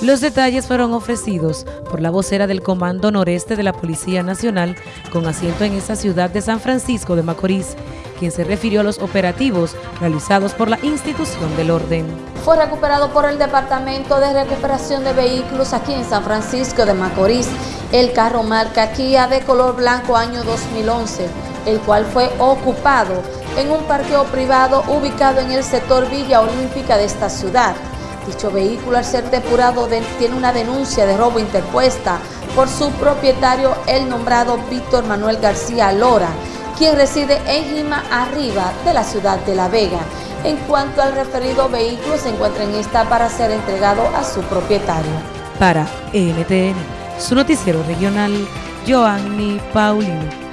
Los detalles fueron ofrecidos por la vocera del Comando Noreste de la Policía Nacional con asiento en esta ciudad de San Francisco de Macorís, quien se refirió a los operativos realizados por la institución del orden. Fue recuperado por el Departamento de Recuperación de Vehículos aquí en San Francisco de Macorís el carro marca Kia de color blanco año 2011, el cual fue ocupado en un parqueo privado ubicado en el sector Villa Olímpica de esta ciudad. Dicho vehículo al ser depurado tiene una denuncia de robo interpuesta por su propietario, el nombrado Víctor Manuel García Lora, quien reside en Jima Arriba de la ciudad de La Vega. En cuanto al referido vehículo, se encuentra en esta para ser entregado a su propietario. Para NTN, su noticiero regional, Joanny Paulino.